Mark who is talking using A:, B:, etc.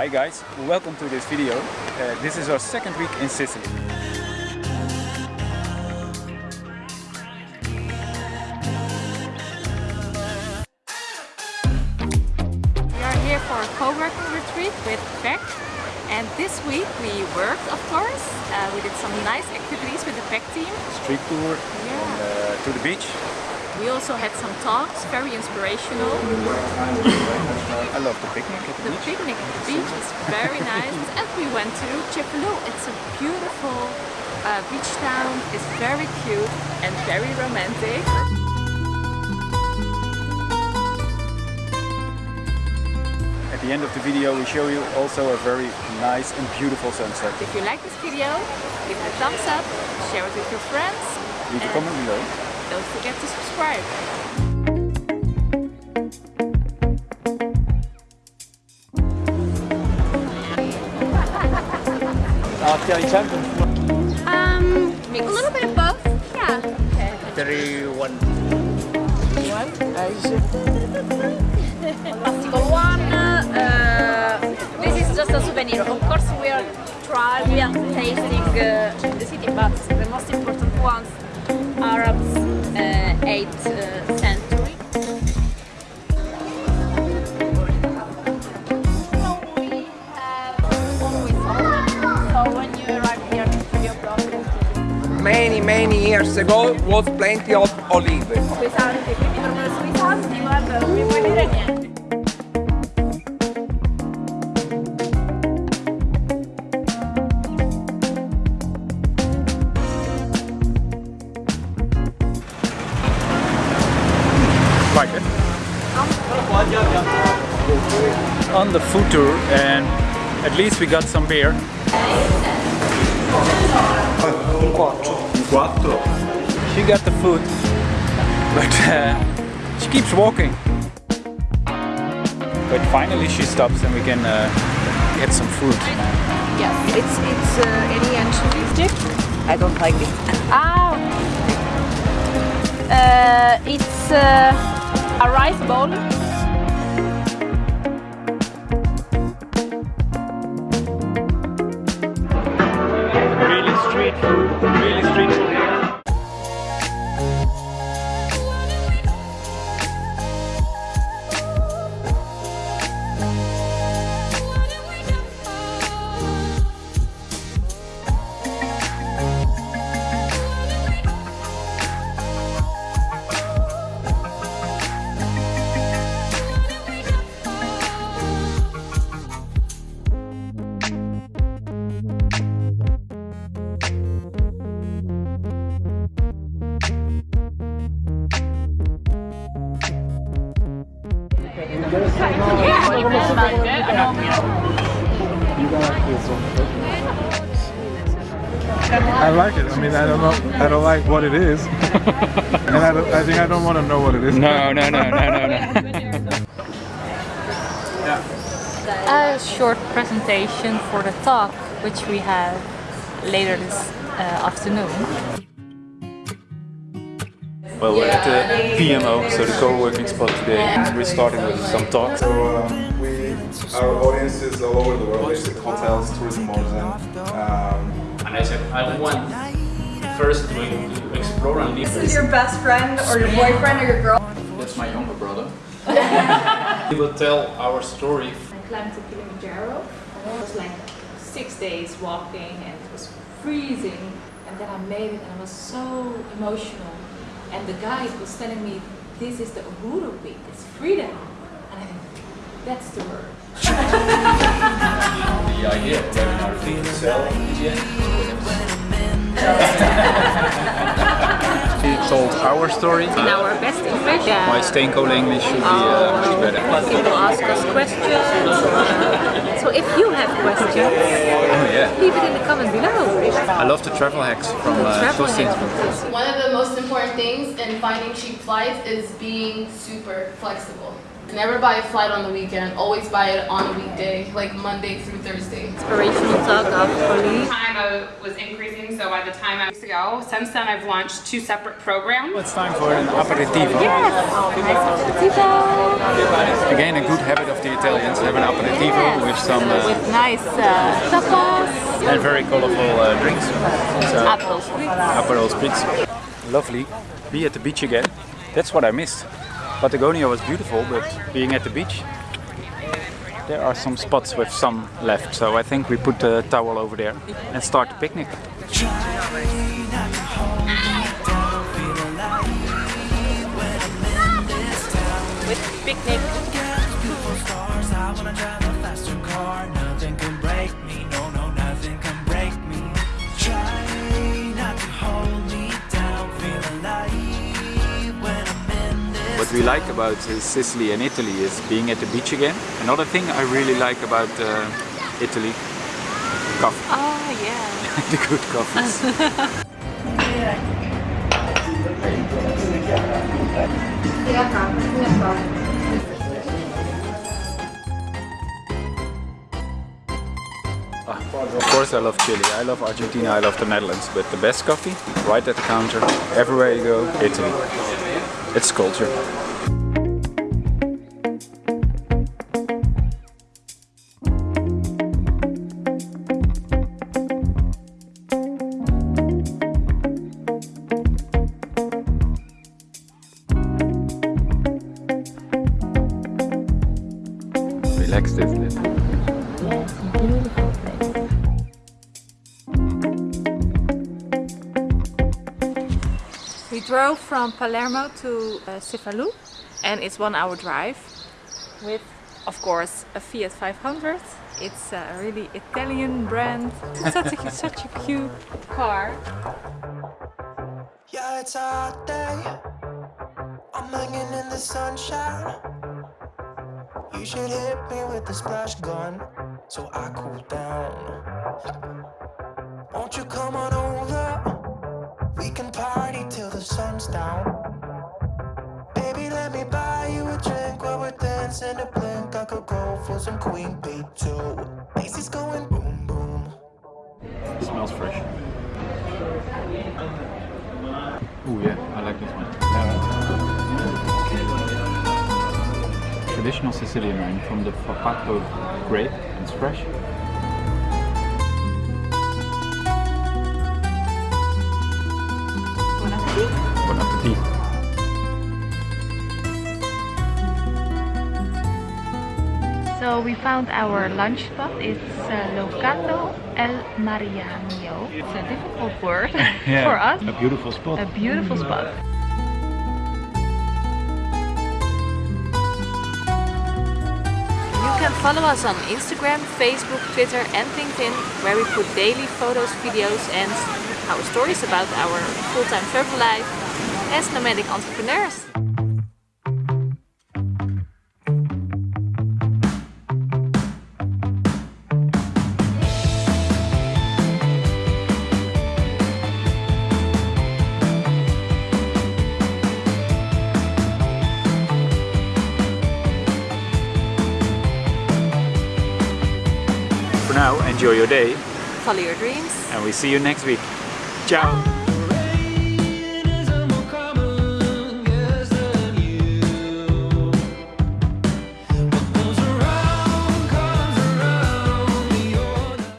A: Hi guys, welcome to this video. Uh, this is our second week in Sicily.
B: We are here for a co-working retreat with PEC and this week we worked of course. Uh, we did some nice activities with the PEC team.
A: Street tour
B: Yeah.
A: uh, to the beach.
B: We also had some talks, very inspirational.
A: I love the picnic at the
B: The
A: beach.
B: picnic at the beach is very nice and we went to Cefalù. It's a beautiful uh, beach town. It's very cute and very romantic.
A: At the end of the video we show you also a very nice and beautiful sunset.
B: If you like this video, give it a thumbs up, share it with your friends.
A: Leave a
B: and
A: comment below.
B: Don't forget to subscribe. Um, a little bit of both. Yeah. Okay.
C: Three, one.
B: Plastic one. Uh, this is just a souvenir. Of course, we are trying, we are tasting uh, the city, but the most important ones, Arabs, uh, 8th uh, century. So when you arrive here, you
C: Many, many years ago was plenty of olive.
B: Pesanti, quindi per me sono pesanti, guarda, non mi puoi dire niente.
A: On the food tour and at least we got some beer. She got the food, but uh, she keeps walking. But finally she stops and we can uh, get some food.
B: Yes, it's it's uh, any anchovy stick.
D: I don't like it.
B: Ah, uh, it's uh, a rice bowl.
A: Really street
E: I like it. I mean, I don't know. I don't like what it is, and I, I think I don't want to know what it is.
A: No, no, no, no, no, no.
B: A short presentation for the talk, which we have later this uh, afternoon.
A: Well, we're at the PMO, so the co-working spot today. We're starting with some talks.
F: So um, we, our audience is all over the world, basically hotels, tourism boards, and um,
G: And I said, I want first to, to explore and live.
D: This is your best friend or your boyfriend or your girl.
G: That's my younger brother. we will tell our story.
B: I climbed to Kilimanjaro. It was like six days walking and it was freezing. And then I made it and I was so emotional. And the guide was telling me, this is the Uhuru Peak, it's freedom. And I think, that's the word.
G: The idea of having our
A: our story.
B: In our best English,
A: My Steenkolen English should be uh, much better.
B: people ask us questions. so if you have questions,
A: Oh yeah.
B: leave it in the comment below.
A: I love the travel hacks from uh,
B: Travel
A: Justin's
B: hacks.
A: book.
H: One of the most important things in finding cheap flights is being super flexible. Never buy a flight on the weekend. Always buy it on a weekday, like Monday through Thursday.
B: Inspirational talk of Pauline.
I: time I was increasing, so by the time I was ago, since then I've launched two separate programs.
A: It's time for an aperitivo. Yes. Aperitivo. Again, a good habit of the Italians have an aperitivo with some uh,
B: With nice uh, tapas.
A: and very colorful uh, drinks. So,
B: Aperol spritz.
A: Aperol Spritz. Lovely. Be at the beach again. That's what I missed. Patagonia was beautiful, but being at the beach, there are some spots with sun left. So I think we put the towel over there and start the picnic.
B: With picnic.
A: What we like about uh, Sicily and Italy is being at the beach again. Another thing I really like about uh, Italy, coffee.
B: Oh yeah.
A: the good coffees. Of course I love Chile, I love Argentina, I love the Netherlands, but the best coffee, right at the counter, everywhere you go, Italy. It's culture.
B: We drove from Palermo to uh, Cefalù and it's one hour drive with of course a Fiat 500. It's a really Italian brand. It's such a, such a cute car.
J: Yeah, it's a hot day. I'm hanging in the sunshine. You should hit me with the splash gun so I cool down. Won't you come on over? We can party till the sun's down. Baby, let me buy you a drink while we're dancing a blink. I could go for some Queen Bee too. Macy's going boom boom.
A: It smells fresh. Oh yeah, I like this one. Traditional Sicilian wine from the Frappato grape. It's fresh.
B: So we found our lunch spot. It's uh, Locato El Mariano. It's a difficult word for us.
A: A beautiful spot.
B: A beautiful spot. You can follow us on Instagram, Facebook, Twitter and LinkedIn where we put daily photos, videos and our stories about our full-time travel life as nomadic entrepreneurs.
A: For now, enjoy your day
B: Follow your dreams.
A: and we see you next week. Ciao!